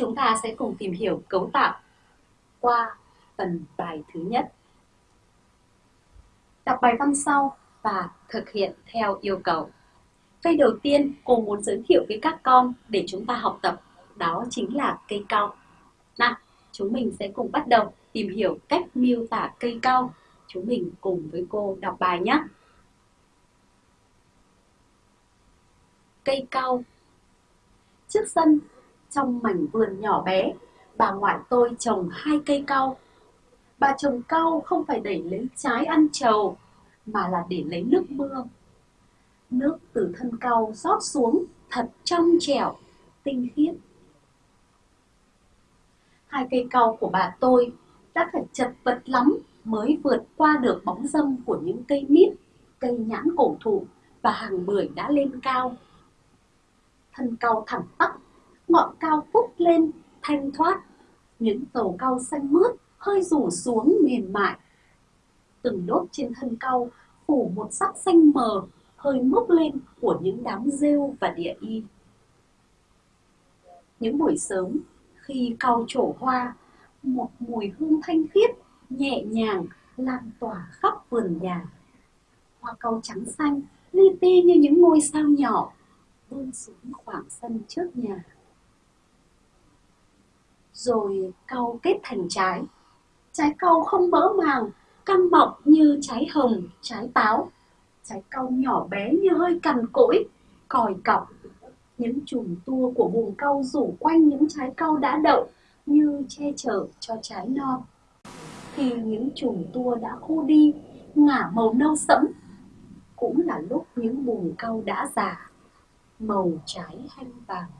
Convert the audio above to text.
chúng ta sẽ cùng tìm hiểu cấu tạo qua phần bài thứ nhất. Đọc bài văn sau và thực hiện theo yêu cầu. Cây đầu tiên cô muốn giới thiệu với các con để chúng ta học tập đó chính là cây cao Nào, chúng mình sẽ cùng bắt đầu tìm hiểu cách miêu tả cây cao Chúng mình cùng với cô đọc bài nhé. Cây cao Trước sân, trong mảnh vườn nhỏ bé, bà ngoại tôi trồng hai cây cau. Bà trồng cau không phải để lấy trái ăn trầu, mà là để lấy nước mưa. Nước từ thân cau rót xuống thật trong trẻo, tinh khiết. Hai cây cau của bà tôi đã phải chật vật lắm mới vượt qua được bóng dâm của những cây mít, cây nhãn cổ thụ và hàng bưởi đã lên cao. Thân cau thẳng tắp, ngọn cao phúc lên, thanh thoát, những tàu cau xanh mướt hơi rủ xuống mềm mại. Từng đốt trên thân cau phủ một sắc xanh mờ hơi mốc lên của những đám rêu và địa y. Những buổi sớm, khi cau trổ hoa, một mùi hương thanh khiết, nhẹ nhàng lan tỏa khắp vườn nhà. Hoa cau trắng xanh, li ti như những ngôi sao nhỏ, vươn xuống khoảng sân trước nhà. Rồi cau kết thành trái. Trái cau không mỡ màng, căng mọng như trái hồng, trái táo. Trái cau nhỏ bé như hơi cằn cỗi, còi cọc. Những chùm tua của buồng cau rủ quanh những trái cau đã đậu như che chở cho trái non. Khi những chùm tua đã khô đi, ngả màu nâu sẫm, cũng là lúc những buồng cau đã già, màu trái hanh vàng.